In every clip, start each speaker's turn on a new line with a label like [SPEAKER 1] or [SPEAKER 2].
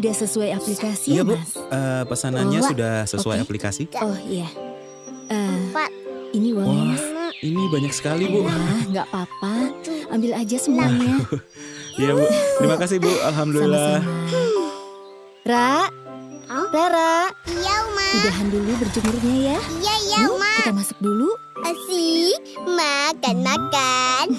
[SPEAKER 1] Udah sesuai aplikasi
[SPEAKER 2] Iya
[SPEAKER 1] ya,
[SPEAKER 2] Bu,
[SPEAKER 1] Mas?
[SPEAKER 2] Eh, pesanannya
[SPEAKER 1] Oh,
[SPEAKER 2] sudah sesuai
[SPEAKER 1] oke.
[SPEAKER 2] aplikasi.
[SPEAKER 1] Oh iya. Eh,
[SPEAKER 3] Empat.
[SPEAKER 1] ini uangnya,
[SPEAKER 2] Wah,
[SPEAKER 1] Mas.
[SPEAKER 2] ini banyak sekali Bu.
[SPEAKER 1] Wah, nggak apa-apa. Ambil aja semuanya.
[SPEAKER 2] Iya Bu, terima kasih Bu, alhamdulillah.
[SPEAKER 1] Sama-sama. Ra,
[SPEAKER 3] Hah?
[SPEAKER 1] Rara,
[SPEAKER 3] Iya, Uma.
[SPEAKER 1] udahan dulu berjemurnya ya.
[SPEAKER 3] Iya, iya, Uma.
[SPEAKER 1] kita masuk dulu.
[SPEAKER 3] Asik. Makan-makan.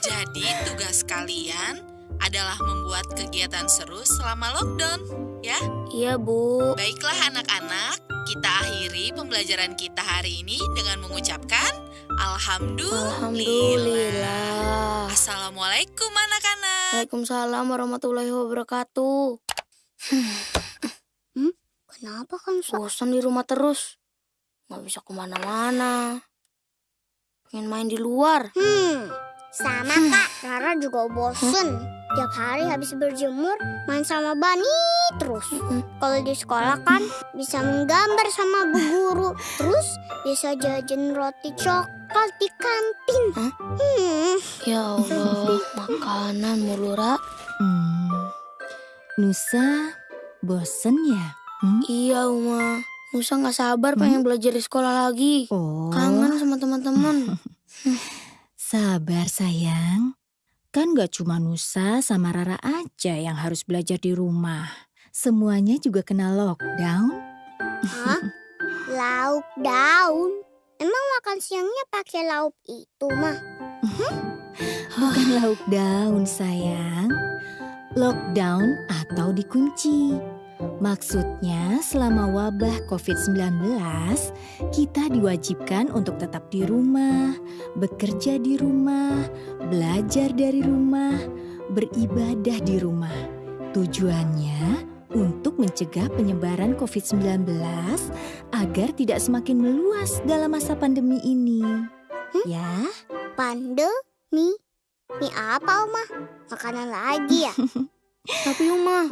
[SPEAKER 4] Jadi tugas kalian adalah membuat kegiatan seru selama lockdown, ya?
[SPEAKER 3] Iya, Bu.
[SPEAKER 4] Baiklah anak-anak, kita akhiri pembelajaran kita hari ini dengan mengucapkan Alhamdulillah.
[SPEAKER 3] Alhamdulillah.
[SPEAKER 4] Assalamualaikum anak-anak.
[SPEAKER 3] Waalaikumsalam warahmatullahi wabarakatuh. hmm? Kenapa kan bosan di rumah terus? Nggak bisa ke mana-mana. Pengen main di luar.
[SPEAKER 5] Hmm, sama kak. Rara juga bosen. Tiap hari habis berjemur, main sama Bani terus. Kalau di sekolah kan bisa menggambar sama bu guru. Terus bisa jajan roti coklat di kantin.
[SPEAKER 3] Hah?
[SPEAKER 5] Hmm,
[SPEAKER 3] Ya Allah, makanan mulu, Ra.
[SPEAKER 1] Hmm. Nusa, bosen ya? Hmm?
[SPEAKER 3] Iya, Uma. Musa nggak sabar pengen belajar di sekolah lagi.
[SPEAKER 1] Oh,
[SPEAKER 3] Kangen sama teman-teman.
[SPEAKER 1] sabar sayang. Kan gak cuma Nusa sama Rara aja yang harus belajar di rumah. Semuanya juga kena lockdown.
[SPEAKER 5] Hah? Lauk daun. Emang makan siangnya pakai lauk itu mah?
[SPEAKER 1] Bukan lauk daun sayang. Lockdown atau dikunci. Maksudnya selama wabah COVID-19, kita diwajibkan untuk tetap di rumah, bekerja di rumah, belajar dari rumah, beribadah di rumah. Tujuannya untuk mencegah penyebaran COVID-19 agar tidak semakin meluas dalam masa pandemi ini. Ya,
[SPEAKER 5] Pandemi? Mie apa, Oma? Makanan lagi ya?
[SPEAKER 3] Tapi Uma,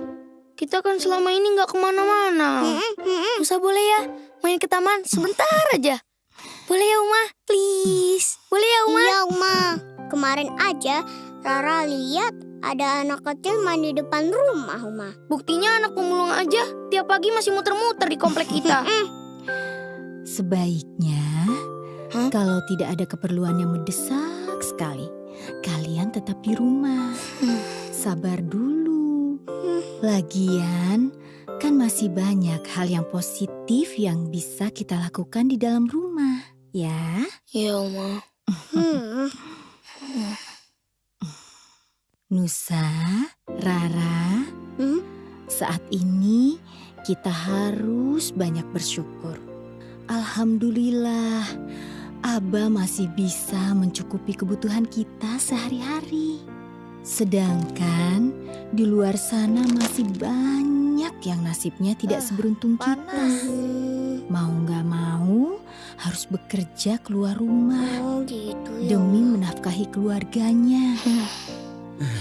[SPEAKER 3] kita kan selama ini nggak
[SPEAKER 5] ke mana-mana.
[SPEAKER 3] Musa boleh ya main ke taman sebentar aja. Boleh ya Uma? Please. Boleh ya Uma?
[SPEAKER 5] Iya, Uma. Kemarin aja Rara lihat ada anak kecil main di depan rumah, Uma.
[SPEAKER 3] Buktinya anak pemulung aja tiap pagi masih muter-muter di komplek kita.
[SPEAKER 1] Sebaiknya,
[SPEAKER 3] Hah?
[SPEAKER 1] kalau tidak ada keperluan yang mendesak sekali, kalian tetap di rumah.
[SPEAKER 3] Hmm.
[SPEAKER 1] Sabar dulu. Lagian, kan masih banyak hal yang positif yang bisa kita lakukan di dalam rumah, ya.
[SPEAKER 3] Iya Uma.
[SPEAKER 5] Hmm.
[SPEAKER 1] Nusa, Rara,
[SPEAKER 5] Hmm?
[SPEAKER 1] saat ini kita harus banyak bersyukur. Alhamdulillah, Aba masih bisa mencukupi kebutuhan kita sehari-hari. Sedangkan di luar sana masih banyak yang nasibnya tidak
[SPEAKER 3] Ah,
[SPEAKER 1] seberuntung kita.
[SPEAKER 5] Hmm.
[SPEAKER 1] Mau nggak mau harus bekerja keluar rumah
[SPEAKER 5] Oh, gitu ya.
[SPEAKER 1] demi menafkahi keluarganya.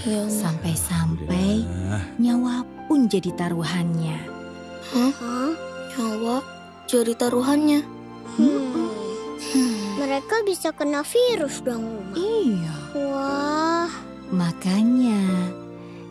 [SPEAKER 3] Uma.
[SPEAKER 1] Sampai-sampai nyawa pun jadi taruhannya.
[SPEAKER 5] Hah?
[SPEAKER 3] Nyawa jadi taruhannya.
[SPEAKER 5] Hmm.
[SPEAKER 3] Hmm.
[SPEAKER 5] Mereka bisa kena virus dong.
[SPEAKER 1] Iya, makanya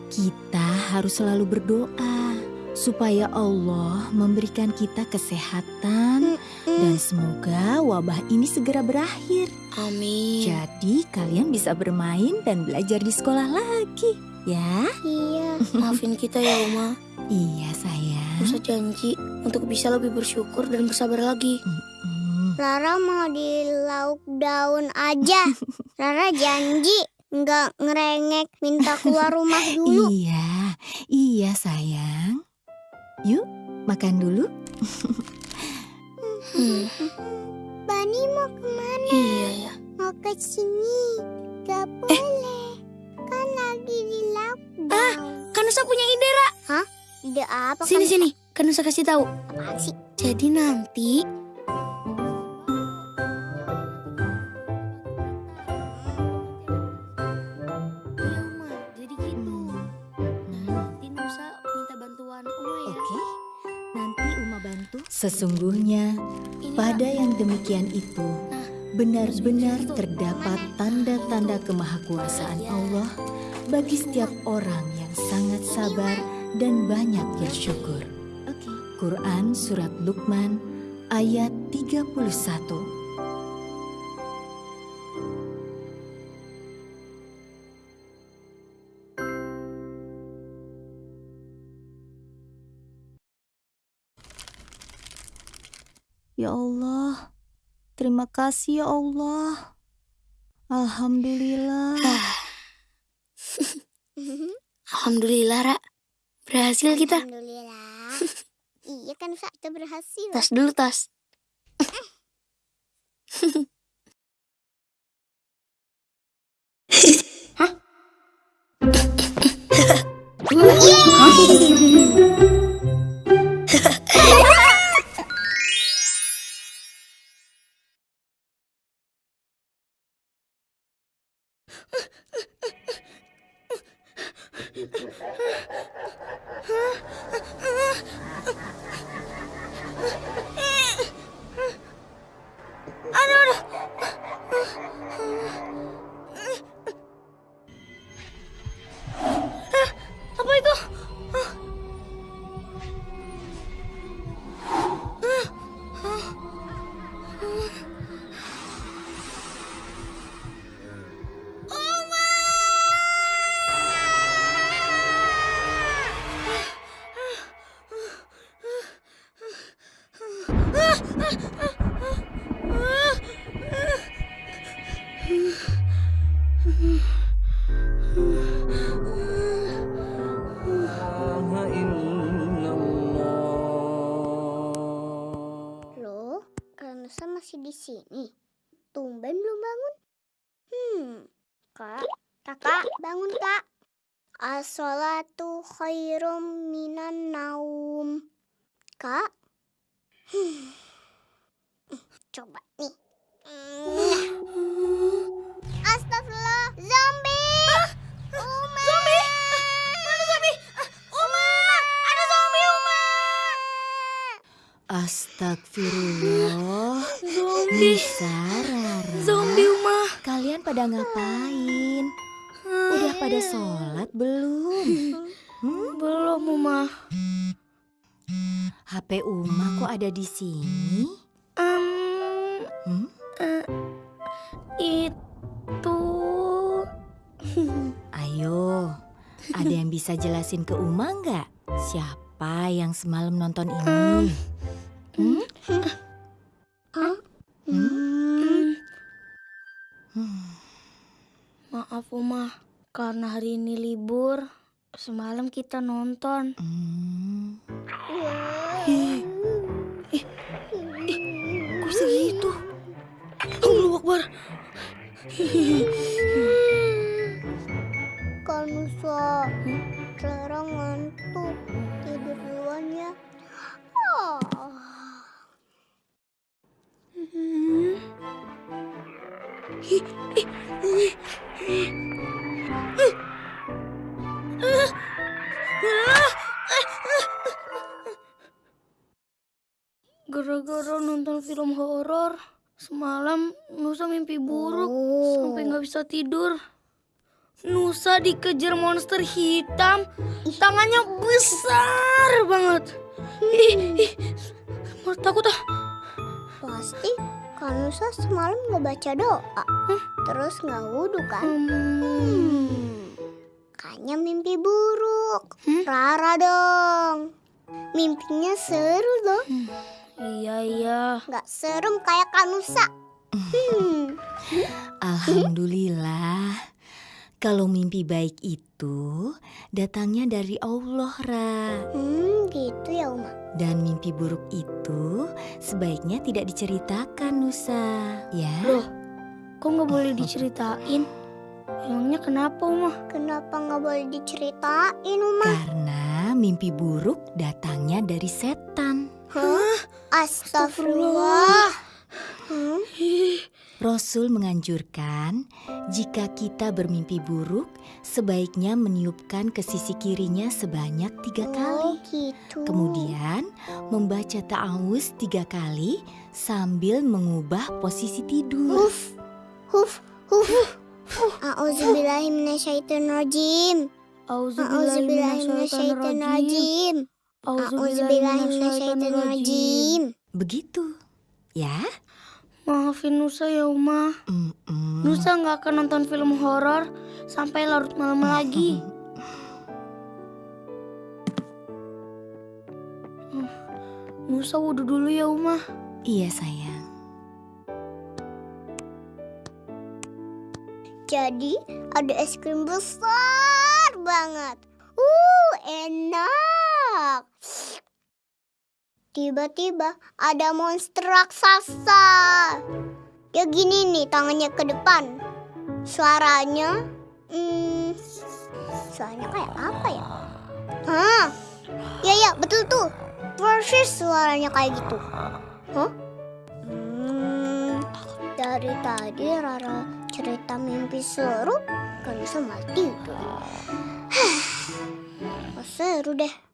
[SPEAKER 1] kita harus selalu berdoa supaya Allah memberikan kita kesehatan dan semoga wabah ini segera berakhir.
[SPEAKER 3] Amin.
[SPEAKER 1] Jadi kalian bisa bermain dan belajar di sekolah lagi, ya?
[SPEAKER 5] iya.
[SPEAKER 3] Maafin kita ya Uma.
[SPEAKER 1] Iya sayang.
[SPEAKER 3] Musa janji untuk bisa lebih bersyukur dan bersabar lagi.
[SPEAKER 1] Mm-mm.
[SPEAKER 5] Rara mau di lauk daun aja. Rara janji nggak ngerengek minta keluar rumah dulu.
[SPEAKER 1] Iya, iya sayang. Yuk, makan dulu.
[SPEAKER 3] Hmm.
[SPEAKER 5] Bani mau ke mana?
[SPEAKER 3] Iya ya.
[SPEAKER 5] Mau ke sini. Gak boleh. Kan lagi di lauk daun.
[SPEAKER 3] Kan Nusa punya ide, Ra.
[SPEAKER 5] Ide apa
[SPEAKER 3] Sini
[SPEAKER 5] kan?
[SPEAKER 3] sini. Kan Nusa kasih tahu.
[SPEAKER 5] Apaan sih?
[SPEAKER 3] Jadi nanti
[SPEAKER 1] Sesungguhnya pada yang demikian itu
[SPEAKER 3] Nah,
[SPEAKER 1] benar-benar terdapat tanda-tanda kemahakuasaan Allah bagi setiap orang yang sangat sabar dan banyak bersyukur. Quran Surat Luqman ayat 31 Ya Allah, terima kasih ya Allah. Alhamdulillah.
[SPEAKER 3] Alhamdulillah, Ra. Berhasil kita.
[SPEAKER 5] Alhamdulillah. iya kan Nusa, kita berhasil.
[SPEAKER 3] Tas dulu, tas. Hah? Apa
[SPEAKER 5] Astagfirullah. Zombie.
[SPEAKER 1] Nisa, Rara.
[SPEAKER 3] Zombie, Uma.
[SPEAKER 1] Kalian pada ngapain? Udah pada sholat belum? Hmm?
[SPEAKER 3] Belum, Uma.
[SPEAKER 1] HP Uma kok ada di sini?
[SPEAKER 3] Um,
[SPEAKER 1] Hmm?
[SPEAKER 3] eh, itu...
[SPEAKER 1] Ayo, ada yang bisa jelasin ke Uma nggak? Siapa yang semalam nonton ini? Hmm?
[SPEAKER 3] Maaf, Uma. Karena hari ini libur, semalam kita nonton.
[SPEAKER 1] Hmm.
[SPEAKER 3] Ih, ih, kok bisa gitu? Allahu Akbar.
[SPEAKER 5] Kak Nusa, Clara ngantuk. Tidur duluan
[SPEAKER 3] tidur. Nusa dikejar monster hitam, tangannya besar banget. Ih, ih, malah takut ah.
[SPEAKER 5] Pasti Kak Nusa semalam nggak baca doa. Terus nggak wudhu kan?
[SPEAKER 3] Hmm.
[SPEAKER 5] Kayaknya mimpi buruk.
[SPEAKER 3] Hmm?
[SPEAKER 5] Rara dong. Mimpinya seru dong.
[SPEAKER 3] Iya iya.
[SPEAKER 5] Nggak serem kayak Kak Nusa. Hmm.
[SPEAKER 1] Alhamdulillah. Kalau mimpi baik itu datangnya dari Allah, Ra.
[SPEAKER 5] Hmm, gitu ya Uma.
[SPEAKER 1] Dan mimpi buruk itu sebaiknya tidak diceritakan, Nusa. Ya.
[SPEAKER 3] Loh, kok nggak boleh diceritain? Emangnya kenapa, Uma?
[SPEAKER 5] Kenapa nggak boleh diceritain Uma?
[SPEAKER 1] Karena mimpi buruk datangnya dari setan.
[SPEAKER 5] Hah? Astagfirullah. Hmm?
[SPEAKER 1] Rasul menganjurkan jika kita bermimpi buruk, sebaiknya meniupkan ke sisi kirinya sebanyak tiga kali.
[SPEAKER 5] Oh gitu.
[SPEAKER 1] Kemudian membaca ta'awuz tiga kali sambil mengubah posisi tidur.
[SPEAKER 5] Huf, huf, huf. A'udzubillahiminasyaitonirrajim. Auzubillahiminasyaitonirrajim. Auzubillahiminasyaitonirrajim.
[SPEAKER 1] Begitu, ya?
[SPEAKER 3] Maafin Nusa ya Uma.
[SPEAKER 1] Mm-mm.
[SPEAKER 3] Nusa nggak akan nonton film horor sampai larut malam lagi. Nusa wudhu dulu ya Uma.
[SPEAKER 1] Iya sayang.
[SPEAKER 5] Jadi ada es krim besar banget. Uh, enak. Tiba-tiba ada monster raksasa. Ya gini nih tangannya ke depan. Suaranya, hmm, suaranya kayak apa ya? Hah? Ya ya betul tuh. Persis suaranya kayak gitu. Hah? Hmm, dari tadi Rara cerita mimpi seru kan bisa mati. Oh, seru deh.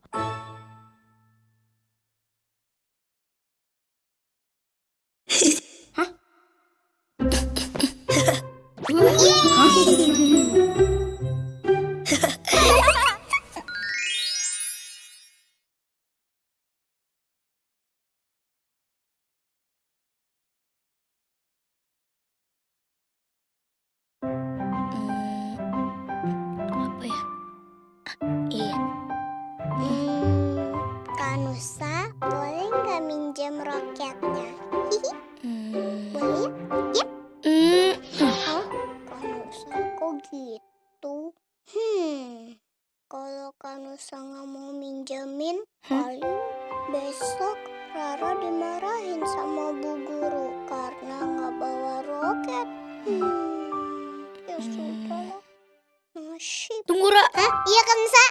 [SPEAKER 5] Nasib.
[SPEAKER 3] Tunggu Ra,
[SPEAKER 5] Hah? Iya Kanusa?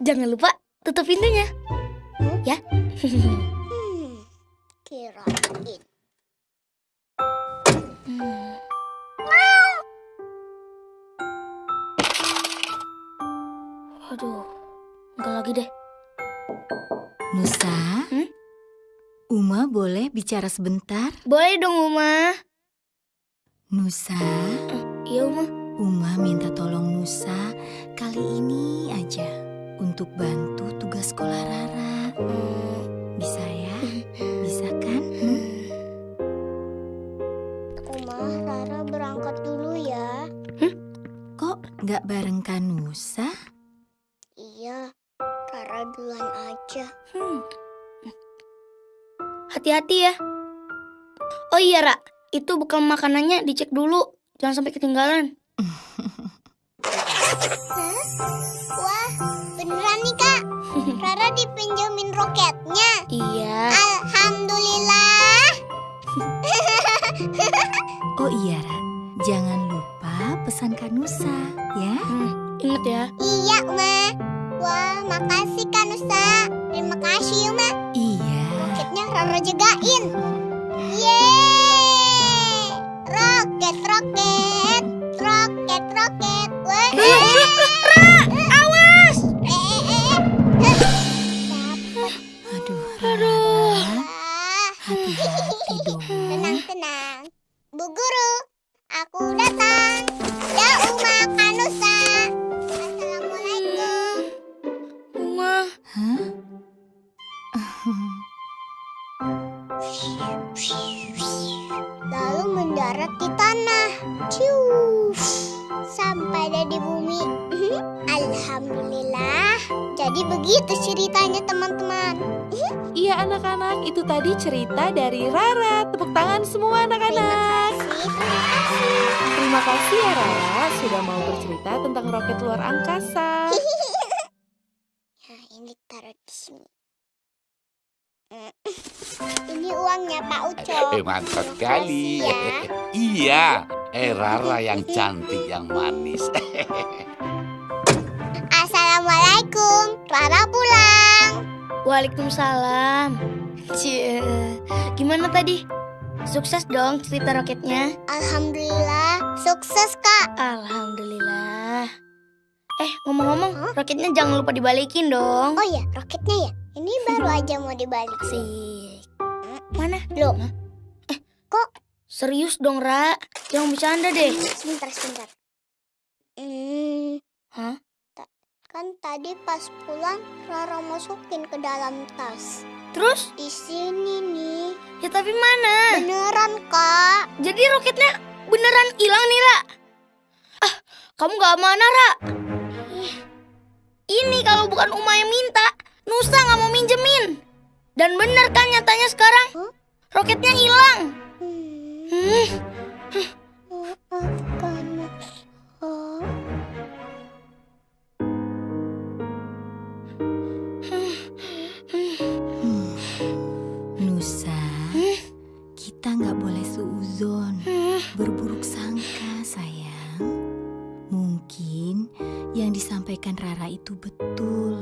[SPEAKER 3] jangan lupa tutup pintunya.
[SPEAKER 5] Hmm?
[SPEAKER 3] Ya.
[SPEAKER 5] Hmm, kirain.
[SPEAKER 3] Hmm. Aduh, enggak lagi deh.
[SPEAKER 1] Nusa,
[SPEAKER 3] Hmm?
[SPEAKER 1] Uma boleh bicara sebentar?
[SPEAKER 3] Boleh dong Uma.
[SPEAKER 1] Nusa,
[SPEAKER 3] Iya Uma.
[SPEAKER 1] Uma minta tolong Nusa kali ini aja untuk bantu tugas sekolah Rara.
[SPEAKER 3] Hmm.
[SPEAKER 1] Bisa ya? Bisa kan? Hmm?
[SPEAKER 5] Uma, Rara berangkat dulu ya.
[SPEAKER 1] Kok nggak bareng kan Nusa?
[SPEAKER 5] Iya, Rara duluan aja.
[SPEAKER 3] Hmm. Hati-hati ya. Oh iya, Ra. Itu bekal makanannya dicek dulu. Jangan sampai ketinggalan.
[SPEAKER 5] Wah, beneran nih kak. Rara dipinjemin roketnya.
[SPEAKER 3] Iya.
[SPEAKER 5] Alhamdulillah.
[SPEAKER 1] Oh iya, Ra. Jangan lupa pesan Kanusa, ya?
[SPEAKER 3] Hmm, ingat ya.
[SPEAKER 5] Iya, Uma. Wah, makasih Kanusa. Terima kasih, Uma.
[SPEAKER 1] Iya.
[SPEAKER 5] Roketnya Rara jagain. Yeay! Roket, roket. Roket, roket. Wah. Guru, aku datang. Ya Uma Kanusa. Assalamualaikum.
[SPEAKER 3] Uma.
[SPEAKER 1] Hah?
[SPEAKER 5] Lalu mendarat di tanah. Cius. Sampai ada di bumi. Alhamdulillah. Jadi begitu ceritanya teman-teman.
[SPEAKER 6] Iya anak-anak, itu tadi cerita dari Rara. Tepuk tangan semua anak-anak.
[SPEAKER 5] Terima kasih.
[SPEAKER 6] Terima kasih ya Rara sudah mau bercerita tentang roket luar angkasa.
[SPEAKER 5] Nah, ini taruh di sini. Mm. Ini uangnya Pak Uco.
[SPEAKER 7] Eh, mantap sekali.
[SPEAKER 5] Ya.
[SPEAKER 7] iya, eh Rara yang cantik, yang manis.
[SPEAKER 5] Assalamualaikum. Rara pulang.
[SPEAKER 3] Waalaikumsalam. Cie. Gimana tadi? Sukses dong cerita roketnya.
[SPEAKER 5] Alhamdulillah, sukses kak.
[SPEAKER 3] Alhamdulillah. Eh, ngomong-ngomong, roketnya jangan lupa dibalikin dong.
[SPEAKER 5] Oh ya, roketnya ya. Ini baru aja mau dibalik.
[SPEAKER 3] Asik. Mana?
[SPEAKER 5] Loh,
[SPEAKER 3] Serius dong, Ra. Jangan bercanda deh.
[SPEAKER 5] sebentar, sebentar. Hmm,
[SPEAKER 3] Hah?
[SPEAKER 5] Kan tadi pas pulang Rara masukin ke dalam tas.
[SPEAKER 3] Terus?
[SPEAKER 5] Di sini nih.
[SPEAKER 3] Ya tapi mana?
[SPEAKER 5] Beneran, Kak.
[SPEAKER 3] Jadi roketnya beneran hilang nih, Ra? Ah, kamu gak amanah, Ra? Ini kalau bukan Uma yang minta, Nusa gak mau minjemin. Dan bener kan nyatanya sekarang?
[SPEAKER 5] Huh?
[SPEAKER 3] Roketnya hilang.
[SPEAKER 5] Hmm.
[SPEAKER 3] Hmm,
[SPEAKER 1] yang disampaikan Rara itu betul.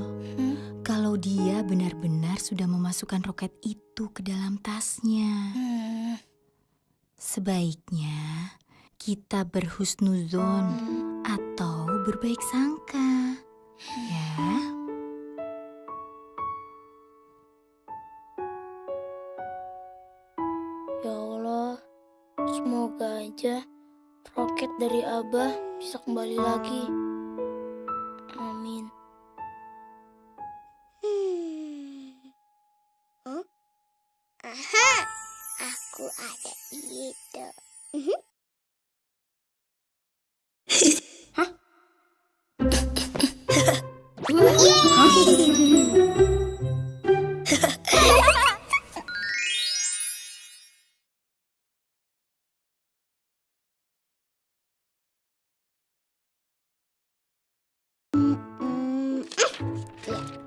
[SPEAKER 1] Kalau dia benar-benar sudah memasukkan roket itu ke dalam tasnya.
[SPEAKER 3] hmm.
[SPEAKER 1] Sebaiknya kita berhusnuzon atau berbaik sangka. Ya.
[SPEAKER 3] Ya Allah, semoga aja roket dari Abah bisa kembali lagi.
[SPEAKER 5] Hmm,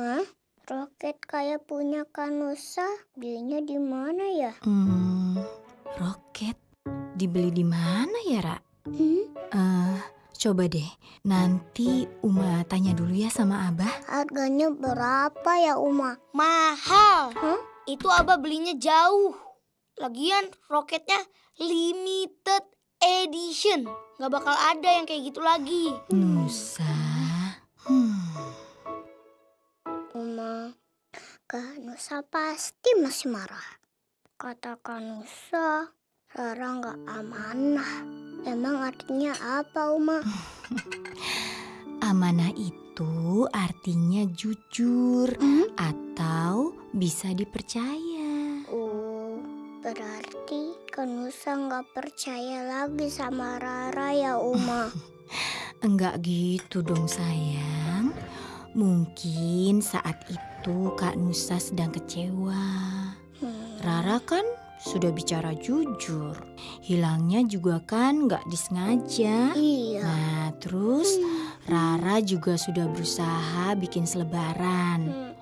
[SPEAKER 5] Uma, roket kayak punya Kanusa, belinya di mana ya?
[SPEAKER 1] Hmm, roket dibeli di mana ya, Ra?
[SPEAKER 5] Hmm,
[SPEAKER 1] Eh, coba deh. Nanti Uma tanya dulu ya sama Abah.
[SPEAKER 5] harganya berapa ya Uma?
[SPEAKER 3] Mahal.
[SPEAKER 5] Hah?
[SPEAKER 3] Itu Abah belinya jauh. Lagian roketnya limited edition. Gak bakal ada yang kayak gitu lagi.
[SPEAKER 1] Nusa. Hmm.
[SPEAKER 5] Uma, Kanusa pasti masih marah. Kata Kanusa, Rara nggak amanah. Emang artinya apa, Uma?
[SPEAKER 1] Amanah itu artinya jujur
[SPEAKER 5] Hmm?
[SPEAKER 1] atau bisa dipercaya.
[SPEAKER 5] Oh, berarti Kanusa nggak percaya lagi sama Rara ya, Uma.
[SPEAKER 1] Enggak gitu dong sayang. Mungkin saat itu Kak Nusa sedang kecewa.
[SPEAKER 5] Hmm.
[SPEAKER 1] Rara kan sudah bicara jujur. Hilangnya juga kan nggak disengaja.
[SPEAKER 5] Iya.
[SPEAKER 1] Nah terus Rara juga sudah berusaha bikin selebaran.
[SPEAKER 5] Hmm.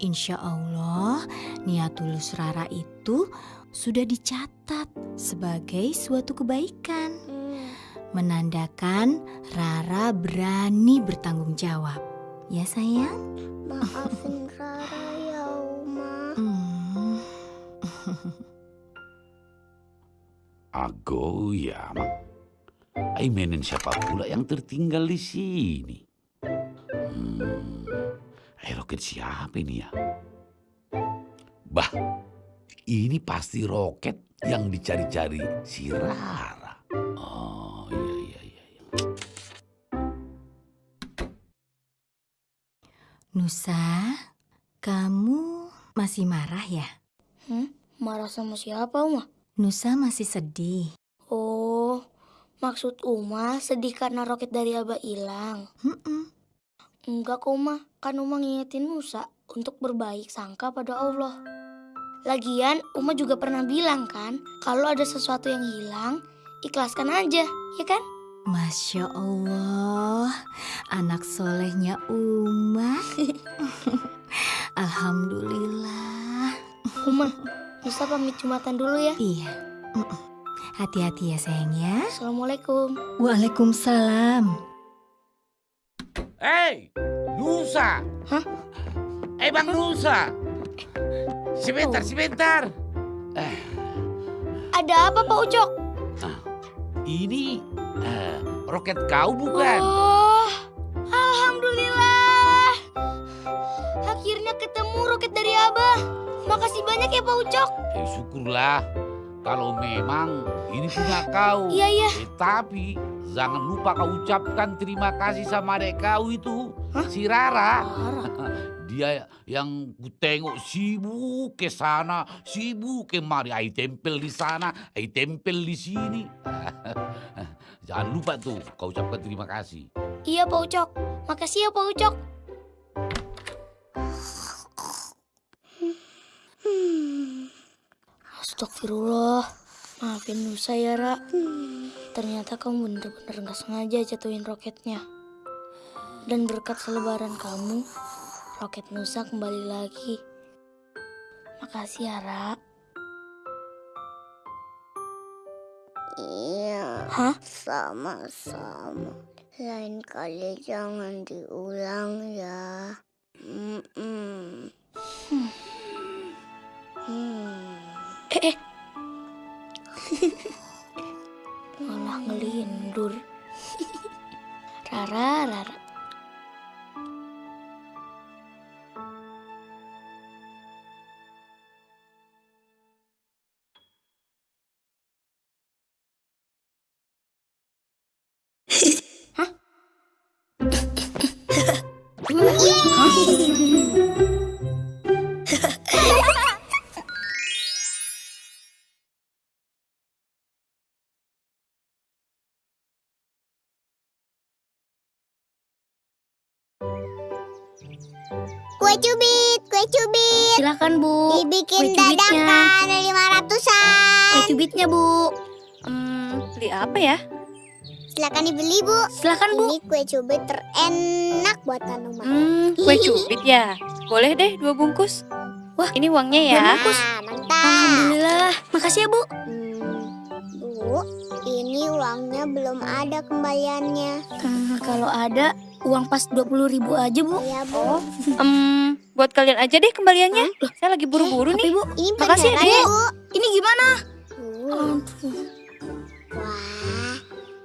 [SPEAKER 1] Insya Allah niat tulus Rara itu sudah dicatat sebagai suatu kebaikan.
[SPEAKER 5] Hmm.
[SPEAKER 1] Menandakan Rara berani bertanggung jawab. Ya sayang?
[SPEAKER 5] Maafin Rara ya, Uma.
[SPEAKER 1] Hmm.
[SPEAKER 7] Ago ya, Mak. Aimenen siapa pula yang tertinggal di sini? Hmm, eh, roket siapa ini ya? Bah, ini pasti roket yang dicari-cari si Rara. Oh,
[SPEAKER 1] Nusa, kamu masih marah ya?
[SPEAKER 3] Hmm? Marah sama siapa, Uma?
[SPEAKER 1] Nusa masih sedih.
[SPEAKER 3] Oh, maksud Uma sedih karena roket dari Abah hilang.
[SPEAKER 1] Mm-mm.
[SPEAKER 3] Enggak kok, Uma. Kan Uma ngingetin Nusa untuk berbaik sangka pada Allah. Lagian, Uma juga pernah bilang kan, kalau ada sesuatu yang hilang, ikhlaskan aja, ya kan?
[SPEAKER 1] Masya Allah, anak solehnya Uma. Alhamdulillah.
[SPEAKER 3] Uma, Nusa pamit Jumatan dulu ya.
[SPEAKER 1] Iya. Hati-hati ya sayang ya.
[SPEAKER 3] Assalamualaikum.
[SPEAKER 1] Waalaikumsalam.
[SPEAKER 7] Hei, Nusa.
[SPEAKER 3] Hah?
[SPEAKER 7] Eh, Bang Nusa. Sebentar, sebentar.
[SPEAKER 3] Ada apa Pak Ucok?
[SPEAKER 7] Ini eh, roket kau bukan?
[SPEAKER 3] Oh, Alhamdulillah. Akhirnya ketemu roket dari Abah. Makasih banyak ya Pak Ucok.
[SPEAKER 7] Eh, syukurlah. Kalau memang ini punya kau.
[SPEAKER 3] Iya, iya.
[SPEAKER 7] Eh, tapi jangan lupa kau ucapkan terima kasih sama adek kau itu, si Rara. Dia yang ku tengok sibuk ke sana, sibuk kemari. Ai tempel di sana, ai tempel di sini. Jangan lupa tuh kau ucapkan terima kasih.
[SPEAKER 3] Iya Pak Ucok. Makasih ya Pak Ucok. Astagfirullah. Maafin Nusa ya, Ra. Ternyata kamu bener-bener gak sengaja jatuhin roketnya. Dan berkat selebaran kamu, roket Nusa kembali lagi. Makasih ya, Ra. Hah?
[SPEAKER 5] sama-sama. Lain kali jangan diulang ya. Mm-mm. Hmm.
[SPEAKER 3] Eh, eh. Malah ngelindur. Rara, Rara.
[SPEAKER 5] Kue cubit, kue cubit.
[SPEAKER 3] Silakan Bu.
[SPEAKER 5] Dibikin
[SPEAKER 3] kue cubitnya.
[SPEAKER 5] dadakan lima
[SPEAKER 3] Kue
[SPEAKER 5] ratusan.
[SPEAKER 3] cubitnya Bu.
[SPEAKER 6] Hmm, beli apa ya?
[SPEAKER 5] Silakan dibeli bu.
[SPEAKER 3] Silakan Bu.
[SPEAKER 5] Ini kue cubit terenak buatan rumah.
[SPEAKER 6] Hmm, kue cubit ya. Boleh deh dua bungkus. Wah, ini uangnya ya.
[SPEAKER 5] Nah, mantap.
[SPEAKER 3] Alhamdulillah. Makasih ya Bu.
[SPEAKER 5] Hmm, bu, ini uangnya belum ada kembaliannya.
[SPEAKER 3] Eh, kalau ada uang pas 20 ribu aja Bu.
[SPEAKER 5] Ya bu.
[SPEAKER 6] Hmm, buat kalian aja deh kembaliannya. Saya lagi buru-buru nih.
[SPEAKER 3] Bu.
[SPEAKER 5] Ini
[SPEAKER 6] Makasih ya, Dek.
[SPEAKER 5] bu.
[SPEAKER 3] Ini gimana?
[SPEAKER 5] Uh, Wah,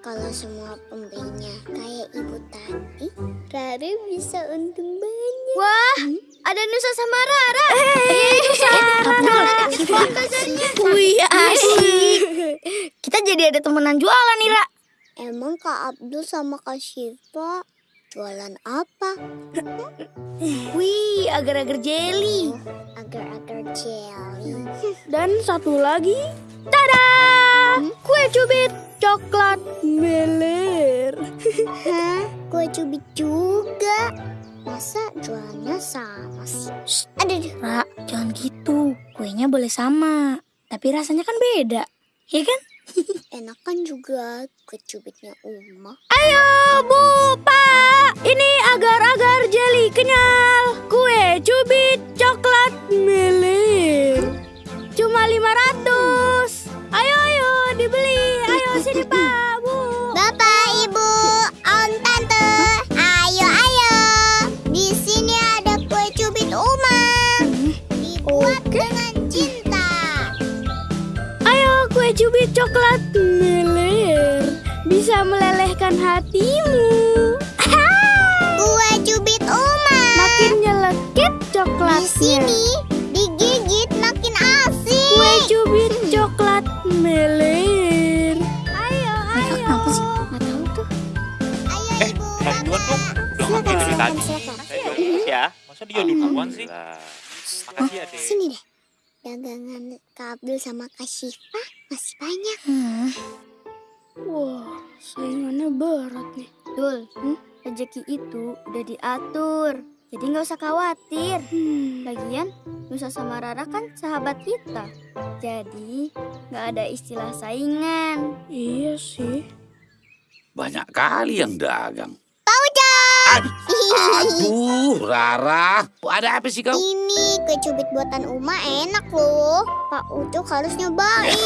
[SPEAKER 5] kalau semua pembelinya kayak ibu tadi, Rara bisa untung banyak.
[SPEAKER 3] Wah, ada Nusa sama Rara. Eh, Nusa. Wih, asik. Kita jadi ada temenan jualan nih, Ra.
[SPEAKER 5] Emang Kak Abdul sama Kak Syifa jualan apa?
[SPEAKER 3] Wih, agar-agar jelly.
[SPEAKER 5] Agar-agar jelly.
[SPEAKER 3] Dan satu lagi, tada! Kue cubit coklat meler.
[SPEAKER 5] Hah? Kue cubit juga? Masa jualannya sama sih? Shh, aduh, aduh.
[SPEAKER 3] Ra, jangan gitu. Kuenya boleh sama, tapi rasanya kan beda. Ya kan?
[SPEAKER 5] Enakan juga kue cubitnya Uma.
[SPEAKER 3] Ayo, Bu, Pak. Ini agar-agar jeli kenyal. Kue cubit coklat meler. Cuma 500. Ayo, ayo, dibeli. Ayo sini, Pak, Bu.
[SPEAKER 5] Bapak, Ibu, cubit
[SPEAKER 3] coklat meler. Bisa melelehkan hatimu.
[SPEAKER 5] Kue cubit Uma.
[SPEAKER 3] Makin nyelekit
[SPEAKER 5] Di
[SPEAKER 3] coklatnya.
[SPEAKER 5] sini digigit makin asik.
[SPEAKER 3] Kue cubit coklat meler. Ayo, ayo. kenapa sih? Nggak tahu tuh.
[SPEAKER 5] Ayo,
[SPEAKER 8] Eh,
[SPEAKER 5] Ibu.
[SPEAKER 8] Dong. Udah dari tadi.
[SPEAKER 5] silakan.
[SPEAKER 8] Ya. Masa dia duluan sih? Makasih ya, Dek.
[SPEAKER 5] Sini deh. Dagangan Kak Abdul sama Kak Syifa masih banyak.
[SPEAKER 3] Wah, saingannya berat nih. Dul, hmm? rezeki itu udah diatur. Jadi nggak usah khawatir. Lagian, Nusa sama Rara kan sahabat kita. Jadi, nggak ada istilah saingan. Iya sih.
[SPEAKER 7] Banyak kali yang dagang.
[SPEAKER 5] Pak Ucok!
[SPEAKER 7] Aduh, aduh, Rara. Ada apa sih kau?
[SPEAKER 5] Ini kue cubit buatan Uma enak loh. Pak Ucok harus nyobain.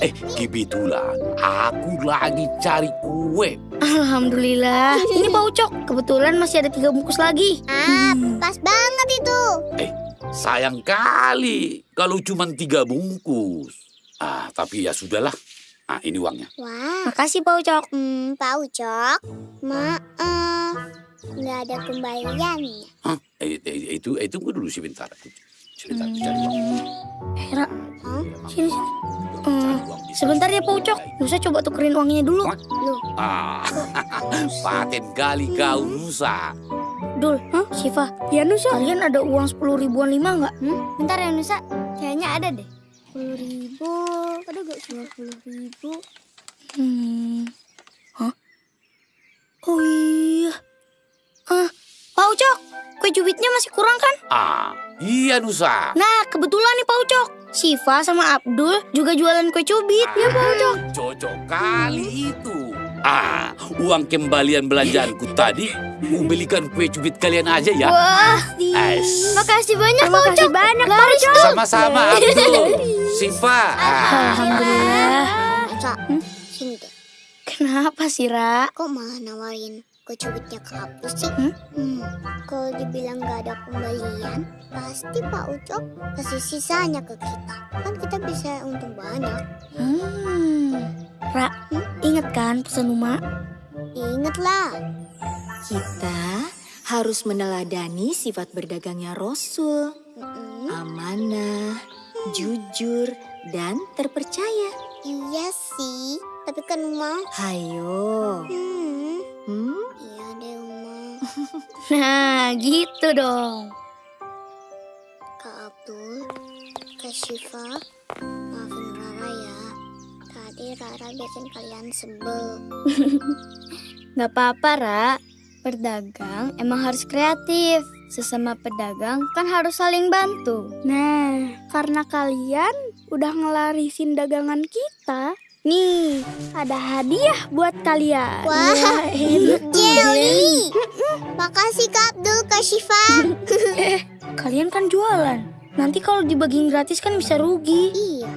[SPEAKER 7] Eh, kebetulan aku lagi cari kue.
[SPEAKER 3] Alhamdulillah. Ini Pak Ucok. Kebetulan masih ada tiga bungkus lagi.
[SPEAKER 5] ah, pas banget itu.
[SPEAKER 7] Sayang kali kalau cuma tiga bungkus. Ah, tapi ya sudahlah. Ah, ini uangnya.
[SPEAKER 5] Wah,
[SPEAKER 3] Makasih Pak Ucok.
[SPEAKER 5] hmm, Pak Ucok, maaf. Nggak ada kembaliannya.
[SPEAKER 7] Hah? Eh, eh, itu, eh, tunggu dulu sebentar. Sebentar, aku cari uang.
[SPEAKER 3] Eh, Ra,
[SPEAKER 5] Hah?
[SPEAKER 3] sini sini. Hmm, sebentar ya Pak. Ucok. Nusa coba tukerin uangnya dulu.
[SPEAKER 5] Loh,
[SPEAKER 7] Ah, paten kali kau Nusa.
[SPEAKER 3] Dul, Hah? Siva, ya Nusa. Kalian ada uang sepuluh ribuan lima nggak?
[SPEAKER 5] hmm? bentar ya Nusa. Kayaknya ada deh. Sepuluh ribu. Ada gak dua puluh ribu?
[SPEAKER 3] Hmm. Kue cubitnya masih kurang kan?
[SPEAKER 7] Ah, iya Nusa.
[SPEAKER 3] Nah, kebetulan nih Pak Ucok. Siva sama Abdul juga jualan kue cubit. Ya Pak Ucok.
[SPEAKER 7] Cocok kali itu. Ah, uang kembalian belanjaanku tadi, ku belikan kue cubit kalian aja ya.
[SPEAKER 3] Wah,
[SPEAKER 7] Es.
[SPEAKER 3] makasih banyak Pak Ucok. banyak Pak Ucok.
[SPEAKER 7] Sama-sama Abdul, Siva. Ah,
[SPEAKER 3] Alhamdulillah.
[SPEAKER 5] Deh.
[SPEAKER 3] Kenapa sih, Ra?
[SPEAKER 5] Kok malah nawarin kue cubitnya ke aku sih?
[SPEAKER 3] Hmm?
[SPEAKER 5] Hmm, kalau dibilang nggak ada pembelian, pasti Pak Ucok kasih sisanya ke kita. Kan kita bisa untung banyak.
[SPEAKER 3] Hmm. Ra, inget kan pesan Uma?
[SPEAKER 5] Ingat lah.
[SPEAKER 1] Kita harus meneladani sifat berdagangnya Rasul.
[SPEAKER 5] Mm-mm.
[SPEAKER 1] Amanah, jujur, dan terpercaya.
[SPEAKER 5] Iya sih, tapi kan Uma.
[SPEAKER 1] Hayo.
[SPEAKER 5] Hmm,
[SPEAKER 1] Hmm?
[SPEAKER 5] iya deh Uma.
[SPEAKER 3] Nah, gitu dong.
[SPEAKER 5] Kak Abdul, Kak Syifa, maafin Rara ya. Tadi Rara bikin kalian sebel.
[SPEAKER 9] Gak apa-apa, Ra. Berdagang emang harus kreatif. Sesama pedagang kan harus saling bantu.
[SPEAKER 6] Nah, karena kalian udah ngelarisin dagangan kita, nih ada hadiah buat kalian.
[SPEAKER 5] Wah, Jelly! Makasih Kak Abdul, Kak Syifa.
[SPEAKER 3] Kalian kan jualan. Nanti kalau dibagiin gratis kan bisa rugi.
[SPEAKER 5] iya.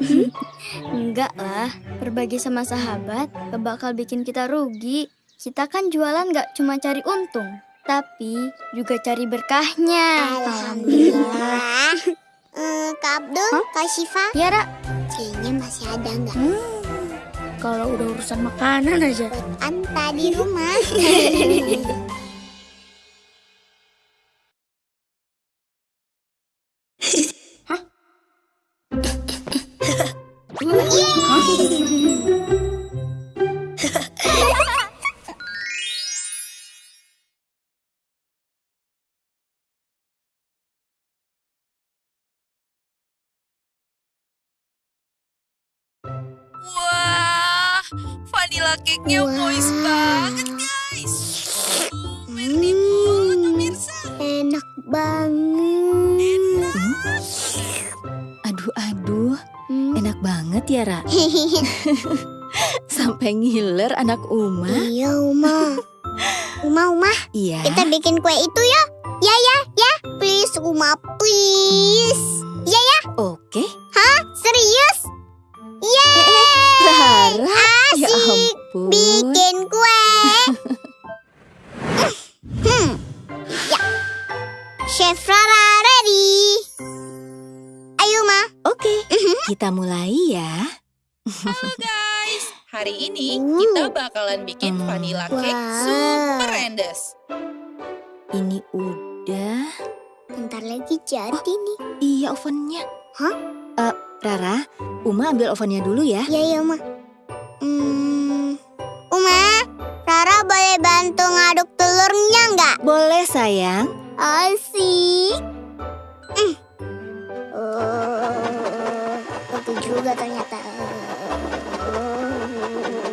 [SPEAKER 9] Enggak lah, berbagi sama sahabat gak bakal bikin kita rugi. Kita kan jualan gak cuma cari untung, tapi juga cari berkahnya.
[SPEAKER 5] Alhamdulillah. Eh, Kak Abdul, Kak Syifa,
[SPEAKER 9] Ya, Ra,
[SPEAKER 5] kayaknya masih ada nggak?
[SPEAKER 3] Kalau udah urusan makanan aja.
[SPEAKER 5] Anta di rumah.
[SPEAKER 4] cake-nya moist banget, guys. Merry banget, pemirsa.
[SPEAKER 5] Enak banget.
[SPEAKER 1] Aduh, aduh.
[SPEAKER 5] Hmm.
[SPEAKER 1] Enak banget ya, Ra. Sampai ngiler anak Uma.
[SPEAKER 5] iya, Uma. Uma, Uma,
[SPEAKER 1] Iya.
[SPEAKER 5] kita bikin kue itu ya. Ya, ya, ya. Please, Uma, please.
[SPEAKER 1] Ovennya.
[SPEAKER 5] Hah?
[SPEAKER 1] Eh, Rara, Uma ambil ovennya dulu ya.
[SPEAKER 5] Ya, ya, Ma. Hmm. Uma, Rara boleh bantu ngaduk telurnya nggak?
[SPEAKER 1] Boleh sayang.